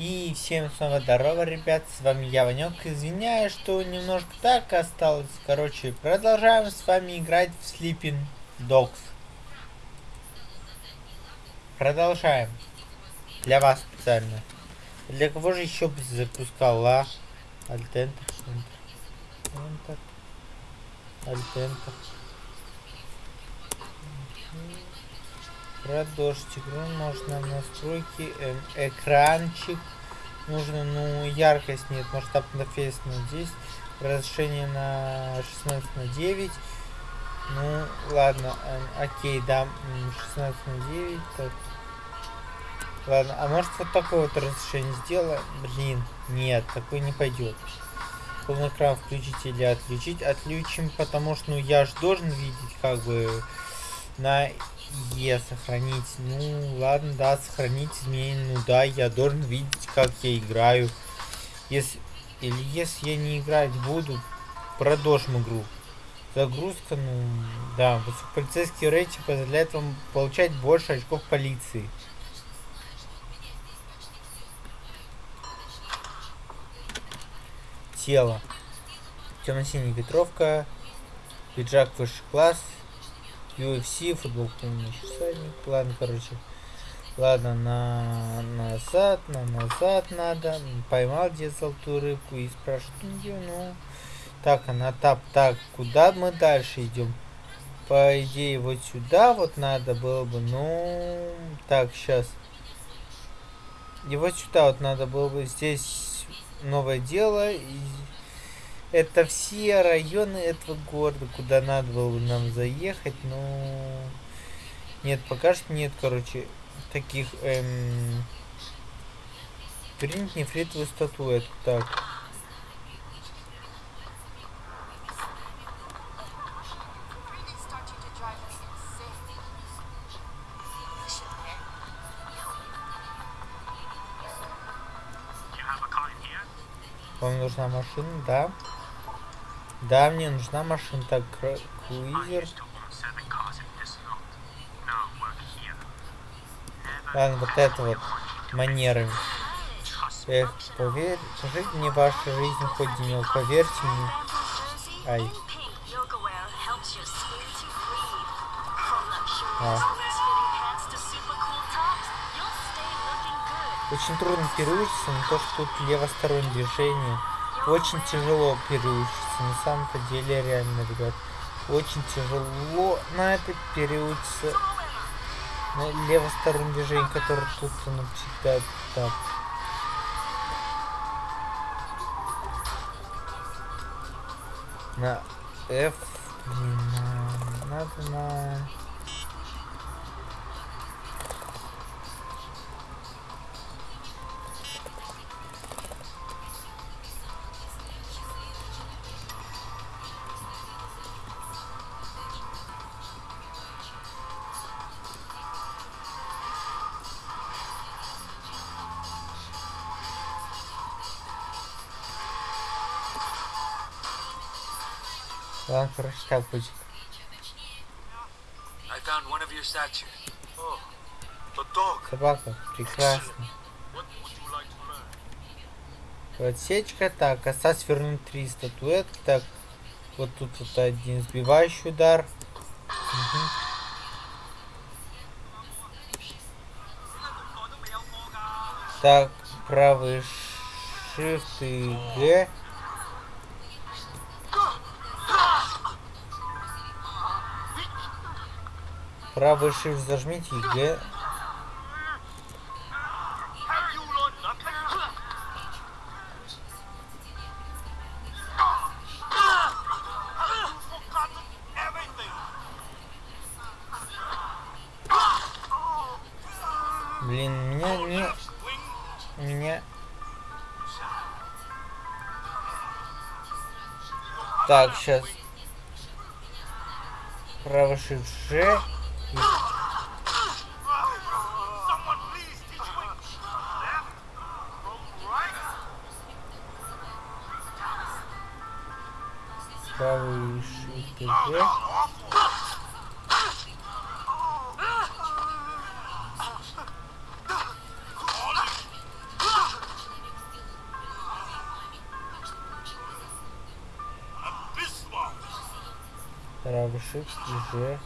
И всем снова здорово, ребят, с вами я, Ванек. Извиняюсь, что немножко так осталось. Короче, продолжаем с вами играть в Sleeping Dogs. Продолжаем. Для вас специально. Для кого же еще запускал, а? Альтентер, Альтентер. Альтентер. Продолжить игру можно настройки, э, экранчик. Нужно, ну, яркость нет, масштаб интерфейс на 10, разрешение на 16 на 9. Ну, ладно, э, окей, да, 16 на 9, так. Ладно, а может вот такое вот разрешение сделаем? Блин, нет, такой не пойдет. Полный экран включить или отключить? Отключим, потому что, ну, я же должен видеть, как бы, на Е сохранить. Ну, ладно, да, сохранить изменения. Ну да, я должен видеть, как я играю. Если, или если я не играть буду, продолжим игру. Загрузка, ну, да, полицейский рейтинг позволяет вам получать больше очков полиции. Тело. Темно-синяя ветровка. Пиджак высший класс. UFC, футбол помнишь, всадник. Ладно, короче. Ладно, на назад, на назад надо. Поймал где золотую рыбку и спрашивает ее, ну. Так, она тап. Так, куда мы дальше идем? По идее, вот сюда вот надо было бы. Ну, так, сейчас. И вот сюда вот надо было бы. Здесь новое дело. И это все районы этого города, куда надо было бы нам заехать, но... Нет, пока что нет, короче, таких... Эм... Принять нефритовую статуэтку, так. Вам нужна машина, да? Да, мне нужна машина. Так, круизер. Ладно, вот это вот манерами. Эх, поверь, скажите мне ваша жизнь хоть денек, поверьте мне. Ай. А. Очень трудно переучиться на то, что тут левостороннее движение. Очень тяжело переучиться. На самом-то деле, реально, ребят. Очень тяжело на это переучиться. На левостороннее движение, которое тут оно всегда так. На F. Блин, на... надо на... Ладно, короче, так будет. Собака, прекрасно. Подсечка, так, осталось вернуть три статуэтки, так, вот тут вот один сбивающий удар. Угу. Так, правый shift и G. Правый shift зажмите и Г. Блин, меня не... Меня... Так, сейчас. Правый shift G повыше тоже. Травушек уже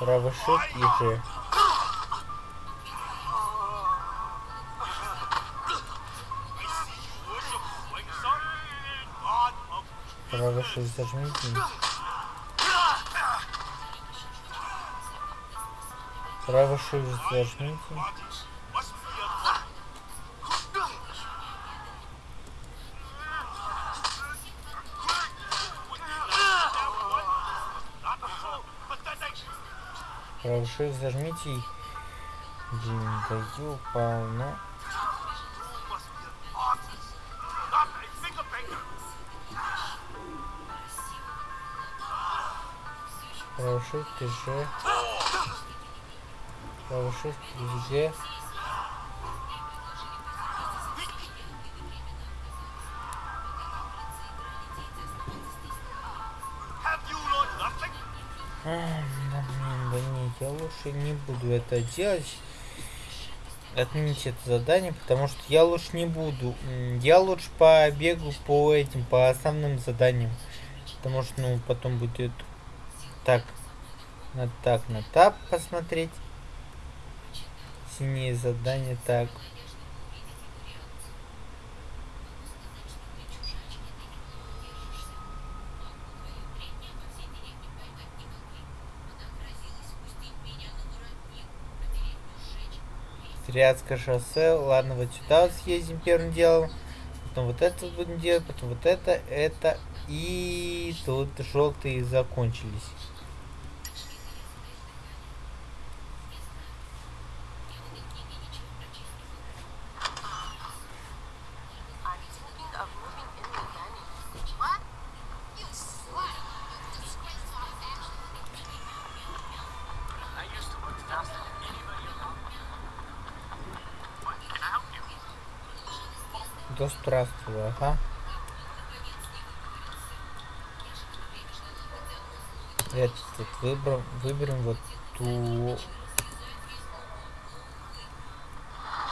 Правый shift и. Правый shift зажмите. Shift зажмите. Shift зажмите. Блин, да ёпал, ну. Правый shift и лучше не буду это делать. Отменить это задание, потому что я лучше не буду. Я лучше побегу по этим, по основным заданиям. Потому что, ну, потом будет так, на так, на тап посмотреть. Синие задания, так. Триадское шоссе. Ладно, вот сюда вот съездим первым делом. Потом вот это будем делать, потом вот это, это. И тут желтые закончились. Да здравствуй, ага. Этот выберем, выберем вот ту...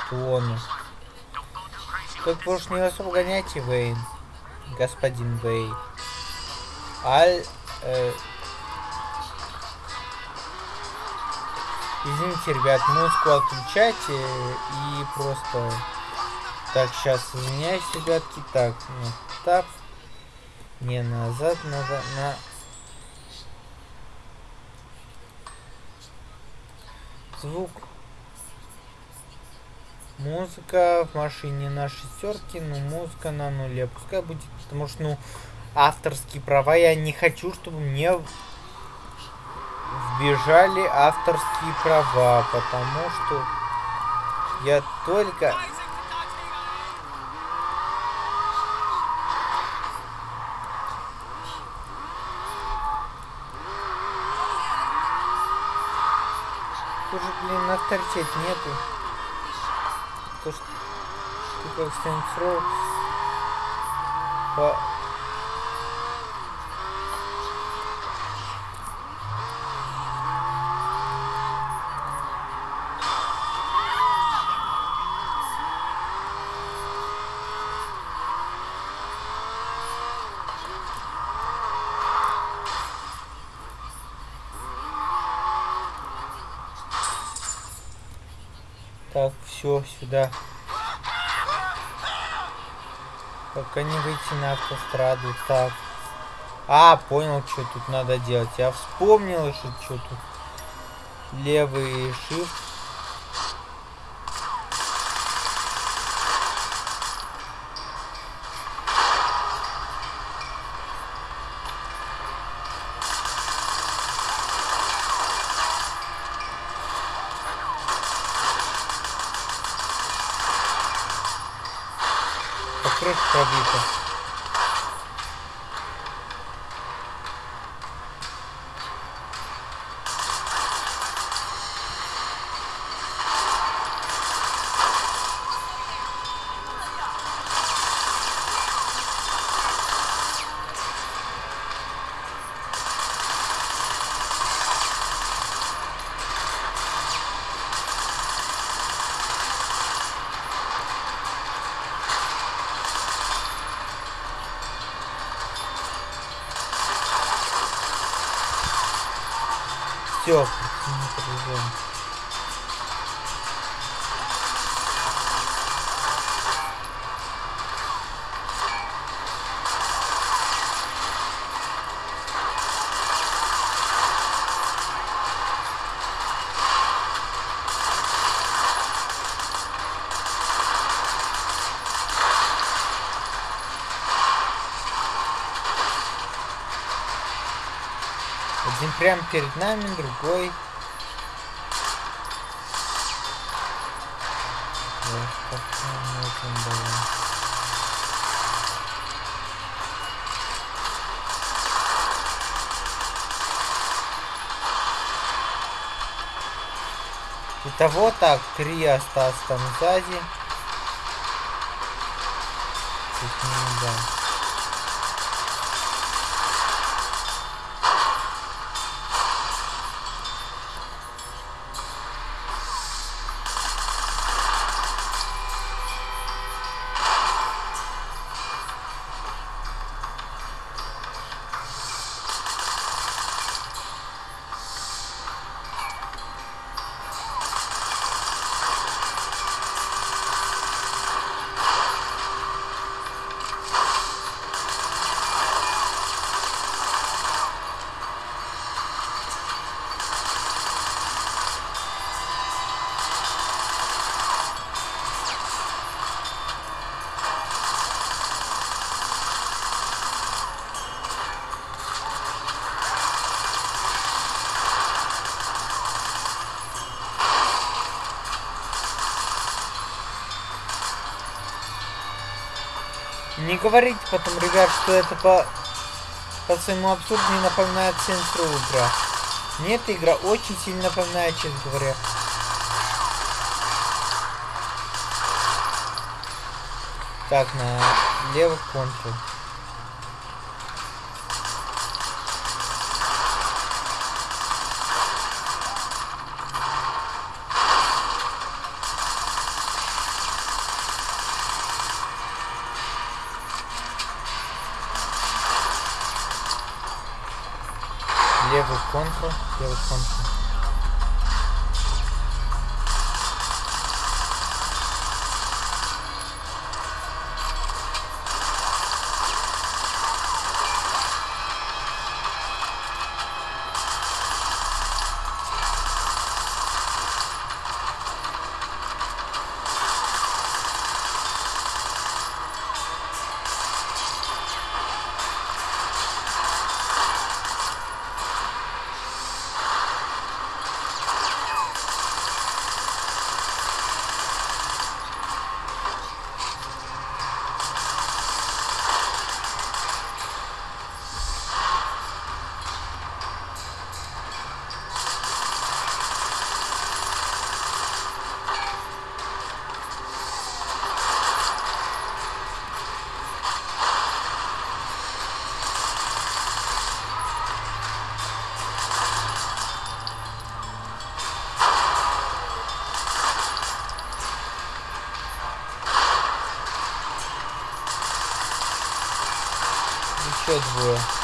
Туону. Тут больше не особо гоняйте, Вейн. Господин Вей. Аль... Э... Извините, ребят, музыку отключайте и просто... Так, сейчас извиняюсь, ребятки. Так, ну, так. Не назад, надо на... Звук. Музыка в машине на шестерке, но музыка на нуле. Пускай будет, потому что, ну, авторские права я не хочу, чтобы мне вбежали авторские права, потому что я только Тут же, блин, авторитет нету. То, что ты как Saints по... Так, все, сюда. Пока не выйти на автостраду. Так. А, понял, что тут надо делать. Я вспомнил, что, что тут. Левый shift. Все, предприниматель прямо перед нами, другой. Итого так, три осталось там сзади. Тут не да. Не говорите потом, ребят, что это по, по своему абсурду не напоминает Row игра. Мне эта игра очень сильно напоминает, честно говоря. Так, на левый контур. Контур, левый контур. еще bro.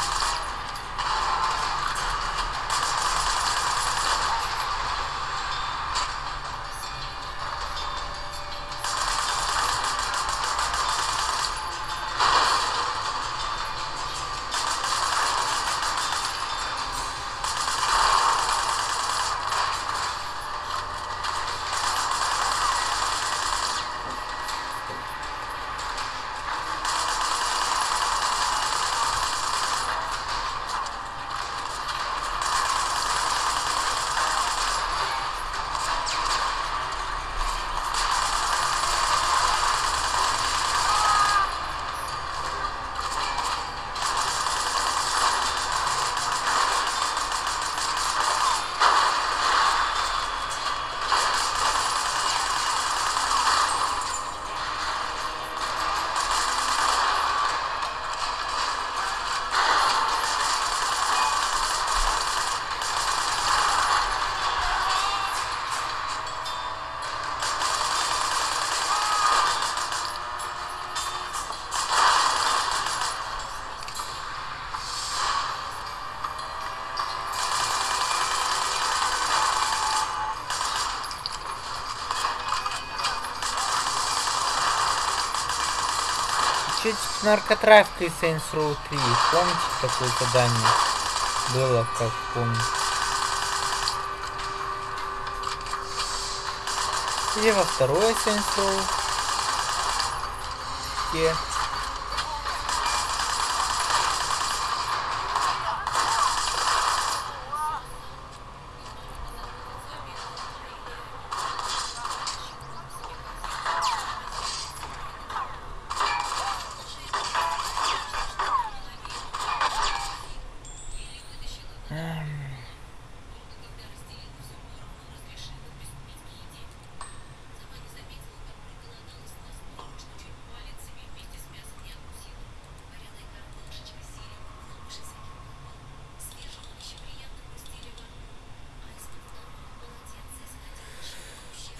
Наркотрафика из Saints Row 3. Помните, такое задание было, как помню. Или во второе Saints Row. Где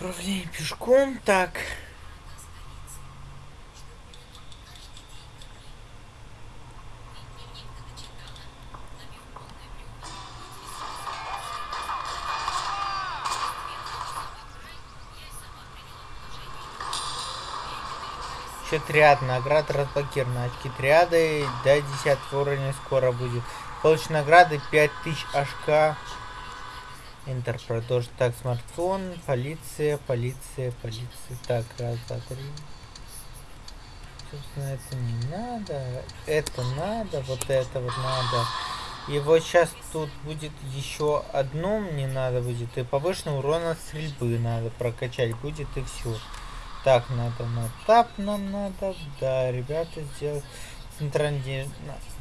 Управление пешком. Так. Еще триад наград разблокированы. Очки триады до 10 уровня скоро будет. Получить награды 5000 HK. Enter продолжить. Так, смартфон, полиция, полиция, полиция. Так, раз, два, три. Собственно, это не надо. Это надо, вот это вот надо. И вот сейчас тут будет еще одно мне надо будет. И повышенный урон от стрельбы надо прокачать будет и все. Так, надо на тап нам надо. Да, ребята, сделать центральный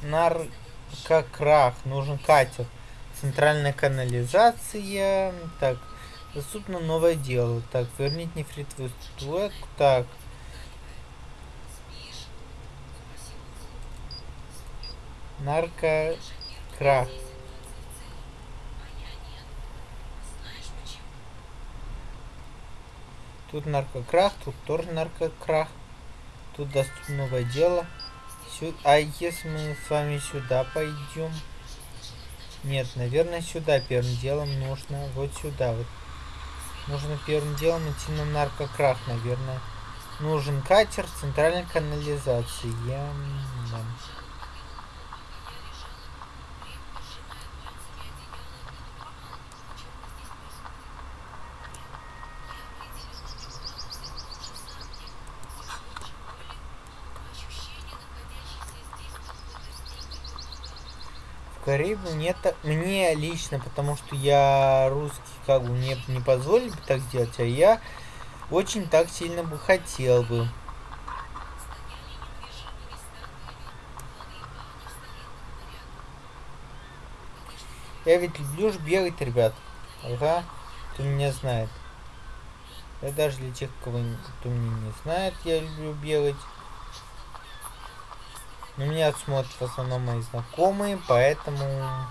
наркокрах. Нужен катер. Центральная канализация. Так, доступно новое дело. Так, вернить нефритовую статуэтку. Так. Наркокрах. Тут наркокрах, тут тоже наркокрах. Тут доступно новое дело. Сюда. А если мы с вами сюда пойдем? Нет, наверное, сюда первым делом нужно. Вот сюда вот. Нужно первым делом идти на наркокрах, наверное. Нужен катер центральной канализации. Я... Да. Бы мне, так, мне лично, потому что я русский, как бы мне не позволили бы так сделать, а я очень так сильно бы хотел бы. Я ведь люблю ж бегать, ребят. Ага, кто меня знает. Я даже для тех, кого кто меня не знает, я люблю бегать. Но меня смотрят в основном мои знакомые, поэтому...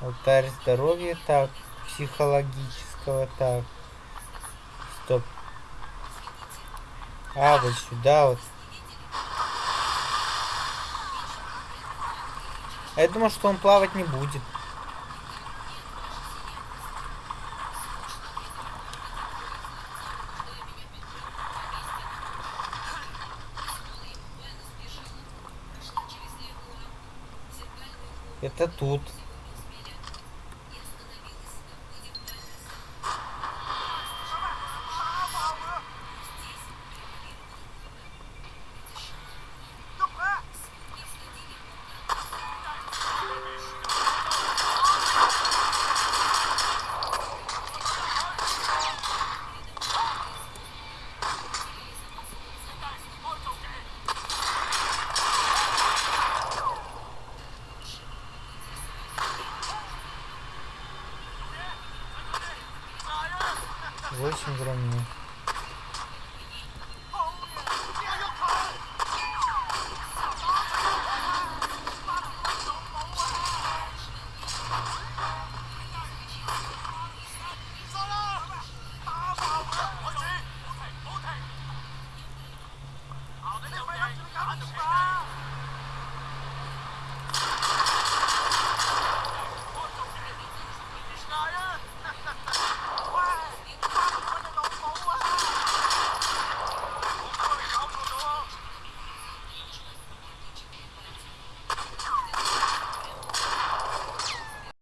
Алтарь здоровья, так, психологического, так. Стоп. А, вот сюда вот. А я думал, что он плавать не будет. Это тут.